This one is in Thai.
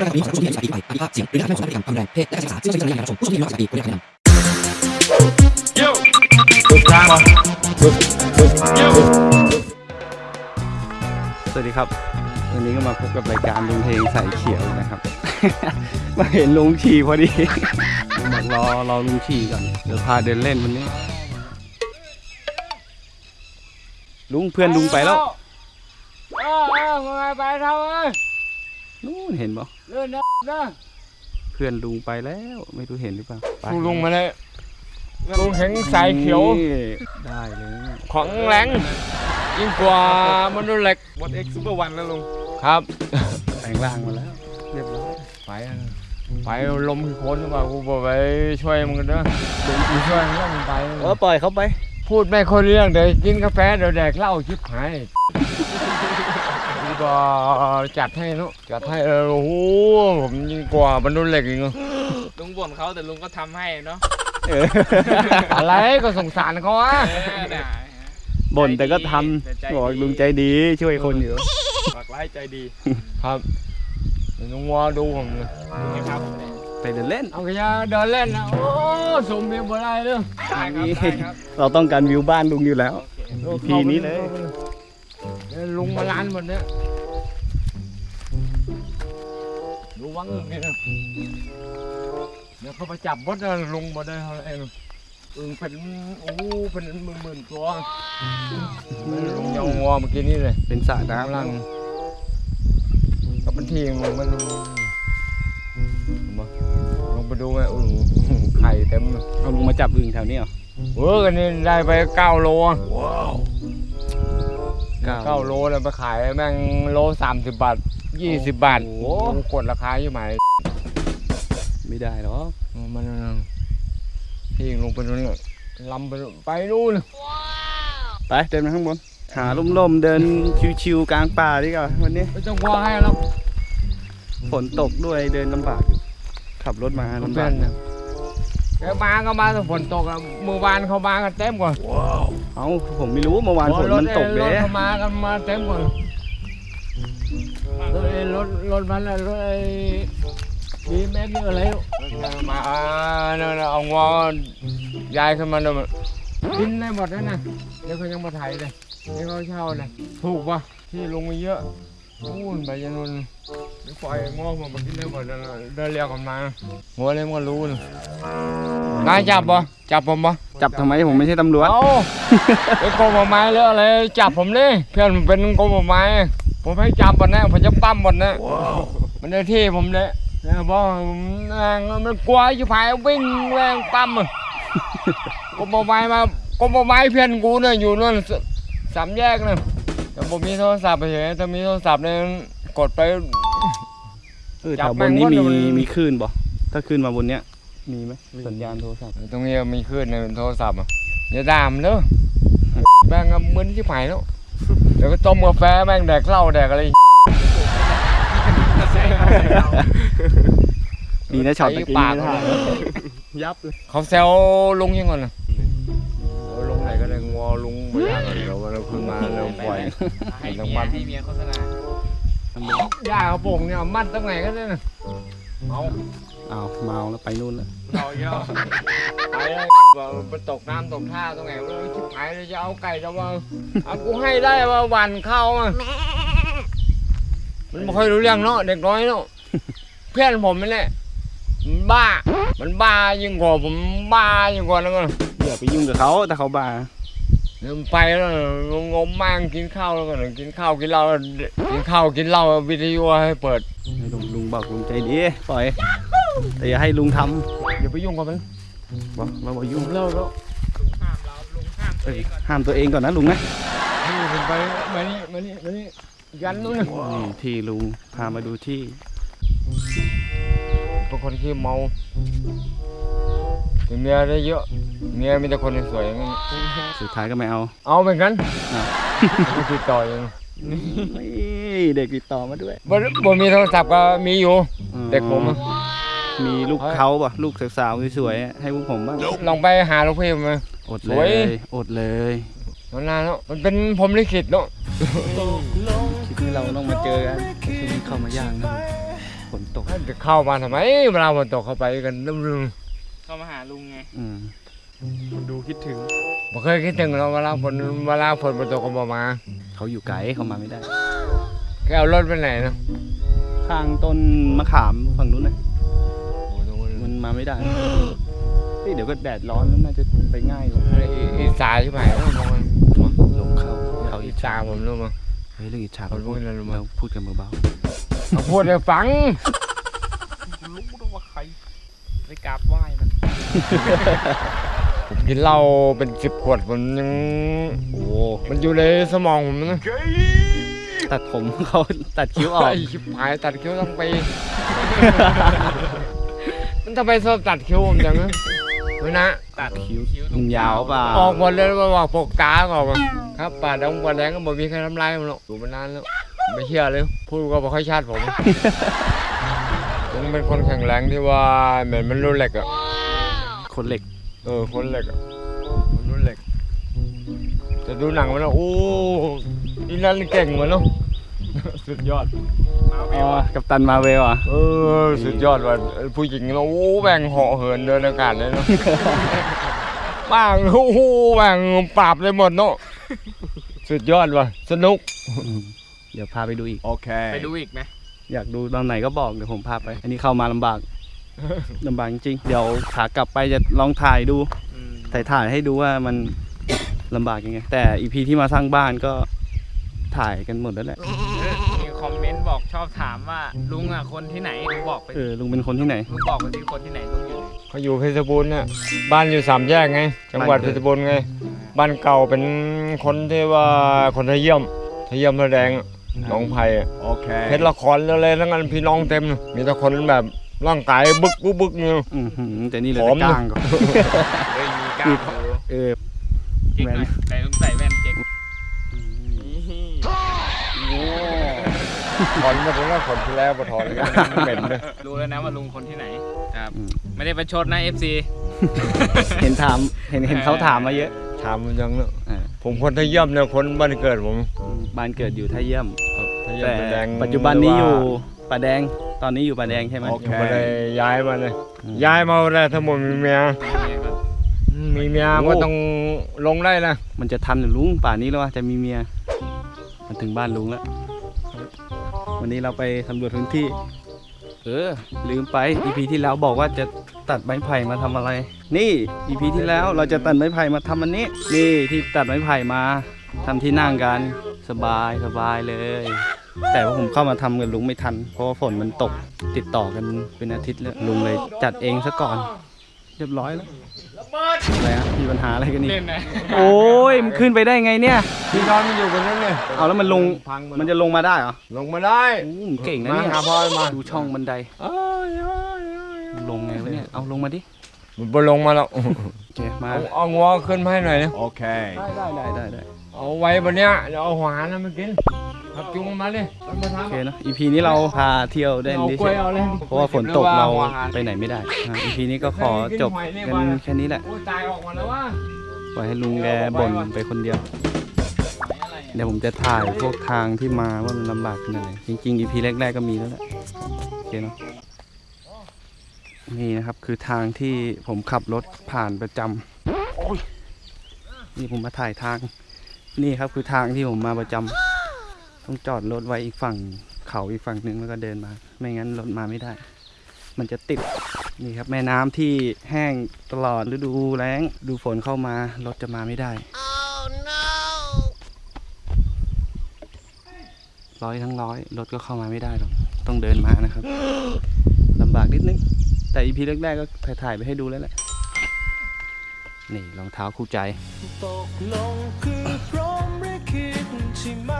ระดับนี้ของผู้ชมที่มีภาพเสียงหรือการแสดงของพฤติกรรมความแรงเพศและภาษาซึ่งใช้วิจารณญาณในการรับชมผู้ชมที่มีน้อยกว่า18ปีควรได้รับคำแนะนำสวัสดีครับ วันนี้ก็มาพบกับรายการลุงเพลงสายเขียวนะครับ มาเห็นลุงขี่พอดีบอกรอรอลุงขี่ก่อน เดี๋ยวพาเดินเล่นวันนี้ ลุงเพื่อนลุงไปแล้ว เออเออมึงไปเท่าเอ้ย นู่นเห็นปะเลื่อนนะนะเพื่อนลุงไปแล้วไม่รู้เห็นหรือเปล่าไปลุงมาเลยลุงเห็นสายเขียว นี่ได้เลยของแรงยิ่งกว่ามนุษย์เหล็กบดเอ็กซ์ซูเปอร์วันแล้วลุงครับ แปลงร่างมาแล้ว เรียบร้อยไปอะไปลมคือคนหรือเปล่ากูบอกไปช่วยมึงกันเด้อกูช่วยมึงแล้วมึงไป เออปล่อยเขาไป พูดไม่ค่อยรู้เรื่องเดี๋ยวกินกาแฟเดี๋ยวแดกเหล้าชิบหาย กูก็จัดให้เนอะจัดให้เออโอ้โหผมยิ่งกว่ามนุษย์เหล็กอีกเนอะลุงบ่นเขาแต่ลุงก็ทำให้เนาะเอออะไรก็สงสารเขาอะเออน่ะบ่นแต่ก็ทแต่ใจำบอกลุงใจดีช่วยคนอยู่ฝากไล่ใจดีครับเดี๋ยวลุงวอดูผมเลยนี่ครับ ไปเดินเล่น เอาขยะเดินเล่นนะโอ้สมเบียบ่ได้เลยได้ครับได้ครับเราต้องการวิวบ้านลุงอยู่แล้วพีนี้เลยดี๋วลุงมาล้านหมดเนี่ย วังนี่นะเดี๋ยวเขาไปจับบดนะลุงมาได้เท่าไหร่อึ่งเป็นโอ้เป็นหมื่นหมื่นๆตัวลุงยังวัวเมื่อกี้นี่เลยเป็นสระกำลัน้ำงกับเป็นทีมมันลุงมาลงไปดูไหมโอ้โหไข่เต็มเลยเอาลุงมาจับอึ่งแถวนี้เหรอเออกันนี่ได้ไปเก้าโลอะเก้าเก้าโลเลยไปขายแม่งโลสามสิบบาท ยี่สิบบาท โอ้โหโอ้กดราคาอยู่ไหมไม่ได้หรอกมันที่ลงไปนู่นน่ะลำไปนู่นไปนู่นไปเดินมาข้างบน หาล่มๆ เดินชิวๆกลางป่าดีกว่าวันนี้ ไม่ต้องกลัวให้หรอกฝนตกด้วยเดินลำบากอยู่ขับรถมาลำเพื่บาอกนนะแกมาก็มาแต่ฝนตกอะเมื่อวานเขามากันเต็มกว่าเอ้าผมไม่รู้เมื่อวานฝนมันตกรเด้ถเขามากันมาเต็มกว่า รถไอ้รถรถมันอะรถไอ้ดีแม็กนี่อะไรลูกมาเนี่ยนะเอางอยายขึ้นมาเนี่ยมันกินได้หมดแล้วนะเดี๋ยวเขายังมาไถเลยนี่เขาเช่าเลยถูกปะที่ลงมาเยอะนู่นไปยันนู่นเดี๋ยวปล่อยงอกมากินได้หมดแล้วนะเดินเรียกกันมาหัวเลยมันก็รู้นะนายจับปะจับผมปะจับทำไมผมไม่ใช่ตำรวจเอ้าเป็นกรมป่าไม้หรืออะไรจับผมดิเพื่อนผมเป็นกรมป่าไม้ ผมให้จับหมดนะผมจะปั้มหมดนะมันได้ที่ผมเลยนะบอกผมแม่งมันกลัวอยู่ภายวิ่งแรงปั้มอะกรมป่าไม้มากรมป่าไม้เพื่อนกูเนี่ยอยู่นู่นสสามแยกนะแต่ผมมีโทรศัพท์ไปเฉยถ้ามีโทรศัพท์เนี่ยกดไปเออจัแถบวบนนี้แม่มีงว่ามันมีคลื่นบ่ถ้าคลื่นมาบนเนี้ยมีไหมสัญญาณโทรศัพท์ตรงนี้มีขึ้นในโทรศัพท์อะอย่าด่ามเด้อแม่งอะมึนที่ผายแล้ว เดี๋ยวก็ต้มกาแฟแม่งแดกเหล้าแดกอะไรดีนะช็อตตะกี้ปากนี่เลนะยยับเลยเขาแซวลุงยังก่อนนะเอาลุงไหนก็ได้งอลุงไม่ได้ก่อนเดี๋ยวเราขึ้นมาเราปล่อยให้ต้อเมีงยมัดให้เมียโฆษณาย่าเขาโป่งเนี่ยเอามัดตั้งไหนก็ได้นะเอาอ้าวเมาแล้วไปนู่นแล้วเราเยอะ ไปเลยว่าไปตกน้ำตกท่าตรงไหนวะชิบหายเลยจะเอาไก่จะมาเอากูให้ได้ว่าหวันเข้ามามันไม่ค่อยรู้เรื่องเนาะเด็กน้อยเนาะเพื่อนผมนี่แหละมันบ้า มันบ้ายิ่งกว่าผมบ้ายิ่งกว่านั้นก็อย่าไปยุ่งกับเขาแต่เขาบ้าเดินไปแล้วงมๆมั่งกินข้าวแล้วก็กินข้าวกินเหล้ากินข้าวกินเหล้าวิทยุให้เปิดให้ลุงลุงบอกลุงใจดีปล่อยแต่อย่าให้ลุงทอย่าไปยุ่งกับมันำ บอกเราบอกยุ่งเลิกแล้วลุงห้ามเราลุงห้ามตัวเองก่อนห้ามตัวเองก่อนนะลุงนะนี่ผมไปมานี่มานี่มานี่ยันนู้นนะนี่ที่ลุงพามาดูที่เป็นคนที่เมาแต่เมียได้เยอะเมียมีแต่คนสวยๆงั้นสุดท้ายก็ไม่เอา เอาเหมือนกันอ้าวไม่ติดต่อเองนี่เด็กติดต่อมาด้วยบ่บ่มีโทรศัพท์ก็มีอยู่เด็กผมอะ มีลูกเขาป่ะลูกสาวๆสวยๆให้พวกผมบ้างลองไปหาลูกพี่มาอดสเลวยยอดเลยมันนานแล้วมันเป็นผมลิขิตเนาะที่เราต้องมาเจอกันคือมันเข้ามาย่างนะฝนตกให้จะเข้ามาทำไมเวลาฝนตกเข้าไปกันรึมเข้ามาหาลุงไงอืมคนดูคิดถึงๆบ่เคยคิดถึงเราเวลาฝนเวลาฝนฝนตกก็บ่มาเขาอยู่ไกลเขามาไม่ได้แกเอารถไปไหนนะข้างต้นมะขามฝั่งนู้นนะ มันมาไม่ได้เฮ้ยเดี๋ยวก็แดดร้อนแล้วน่าจะไปง่ายกว่าอีอีสาใช่ไหมมองมันลงเขาเขาอีอิจสาฉาผมรู้มั้งเฮ้ยเรื่องอิจฉาเขาพูดอะไรรู้มั้ยเราพูดกันเบาเขาพูดให้ฟังรู้ด้วยว่าใครไปกราบไหว้มันผมกินเหล้าเป็นสิบขวดผมยังๆโอ้มันอยู่ในสมองผมนะตัดผมเขาตัดคิ้วออกไอ้ชิบหายตัดคิ้วทั้งปีมัน ทำไมชอบตัดคิ้วผมจังนะไม่นะ ตัดคิ้วคิ้วตรมังนยาวเปล่าออกหมดเลยว่าบอกปกตาออกมาครับป่าดงป่าแดงก็บ่มีใครทำลายมันหรอกอยู่มานานแล้ว ไม่เชื่อเลย พูดก็บ่ค่อยชาติผมผมเป็นคนแข็งแรงที่ว่าเหมือนมันรุ่นเหล็กอะคนเหล็ก เออ คนเหล็กอะคนรุ่นเหล็ก จะดูหนังมันแล้วโอ้อีนั่นเก่งเหมือนเนาะ สุดยอดมาเวอ๋อลอะกับตันมาเวลอะเออสุดยอดว่ะผู้หญิงเราโอ้แบ่งเหาะเหินเดินอากาศเลยเนาะบ้างโอ้โหแบ่งปราบเลยหมดเนาะสุดยอดว่ะสนุกอืมเดี๋ยวพาไปดูอีกไปดูอีกไหมอยากดูตอนไหนก็บอกเดี๋ยวผมพาไป อันนี้เข้ามาลำบากลำบากจริงๆเดี๋ยวขากลับไปจะลองถ่ายดูอืมถ่ายถ่ายให้ดูว่ามันลำบากยังไง แต่อีพีที่มาสร้างบ้านก็ถ่ายกันหมดแล้วแหละมีคอมเมนต์ บอกชอบถามว่าลุงอะคนที่ไหนลุงบอกไปเออลุงเป็นคนที่ไหนลุงบอกไปที่คนที่ไหนลุงอยู่ไหนเขาอยู่เพชรบูรณ์เนี่ยบ้านอยู่สามแยกไง จังหวัดบ้านเพเกิดชรบูรณ์ไง บ้านเก่าเป็นคนที่ว่าคนไทยเยี่ยมไทยเยี่ยมแสดงอะหน้องไผ่อะโอเคเพชรละครอะไรทั้งนั้นพี่น้องเต็มเลยมีแต่คนแบบร่างกายบึกบึกบึกเนี่ยอือหือแต่นี่เหลยผอมแต่กล้างก่อนเฮ้ยมีกล้ามอยู่เออเจ๊กหน่อยใส่ลุงใส่แว่นเจ๊ก ถอนมาถึงแล้วขนที่แล้วมาถอนเลยเหม็นเลยรู้แล้วนะว่าลุงคนที่ไหนครับอืมไม่ได้ประชดนะ FC เห็นถามเห็นเห็นเขาถามมาเยอะ ถามมันยังเนอะอ่าผมคนไทยเยี่ยมเนี่ยคนบ้านเกิดผมบ้านเกิดอยู่ท่าเยี่ยมไทยเยี่ยมแต่แสดงปัจจุบันนี้อยู่ป่าแดงตอนนี้อยู่ป่าแดงใช่ไหมโอเคยังไม่ได้ย้ายมาเลยอืมย้ายมาแล้วทั้งหมดมีเมียมีเมียโอ้ก็ต้องลงได้นะมันจะทันหรือลุงป่านนี้แล้วว่าจะมีเมีย มันถึงบ้านลุงแล้ว วันนี้เราไปสำรวจพื้นที่ เออ ลืมไป EP ที่แล้วบอกว่าจะตัดไม้ไผ่มาทำอะไร นี่ EP ที่แล้วเราจะตัดไม้ไผ่มาทำอันนี้ นี่ที่ตัดไม้ไผ่มาทำที่นั่งกัน สบายสบายเลย แต่ว่าผมเข้ามาทำกับลุงไม่ทัน เพราะว่าฝนมันตกติดต่อกันเป็นอาทิตย์แล้วลุงเลยจัดเองซะก่อน เรียบร้อยแล้วอะไรฮะมีปัญหาอะไรกันนี่เล่นนะโอ้ยมันขึ้นไปได้ไงเนี่ยพี่นอนมันอยู่บนนั้นเลยเอาแล้วมันลงพังมันจะลงมาได้เหรอลงมาได้โอ้มันเก่งนะมาเนี่ยหาพ่อมาดูช่องบันไดเอ้ยเอ้ยเอ้ยลงไงวะเนี่ยเอาลงมาดิมันบ่ลงมาแล้วโอเคมาเอาเอางัวขึ้นมาให้หน่อยนะโอเค ได้ได้ได้ได้ได้ เอาไว้บนเนี้ยเดี๋ยวเอาหัวหานะมากินครับจุงมันมาเลยเอามาโอทำเคเนอะ EP นี้เราพาเที่ยวได้เอาดิกล้วยเอาเลยเพราะว่าฝนตกเราหัวหไปไหนไม่ได้อะ EP นี้ก็ขอจบกันแค่นี้แหละ โอ้ยตายออกมาแล้วว่าปล่อยให้ลุงแกบ่นไปคนเดียว เดี๋ยวผมจะถ่ายพวกทางที่มาว่ามันลำบากขนาดไหนจริงๆ EP แรกๆก็มีแล้วแหละโอเคเนาะนี่นะครับคือทางที่ผมขับรถผ่านประจำโอ้ยนี่ผมมาถ่ายทาง นี่ครับคือทางที่ผมมาประจำต้องจอดรถไว้อีกฝั่งเขาอีกฝั่งหนึ่งแล้วก็เดินมา ไม่งั้นรถมาไม่ได้ มันจะติดนี่ครับแม่น้ำที่แห้งตลอดฤดูแล้งดูฝนเข้ามารถจะมาไม่ได้ร้อยทั้งร้อยรถก็เข้ามาไม่ได้หรอกต้องเดินมานะครับลำบากนิดนึง แต่อีพีแรกๆก็ถ่ายๆไปให้ดูแล้วแหละนี่รองเท้าคู่ใจตกลงคือ พร้อมหรือคิดใช่ไหมที่เขียนใน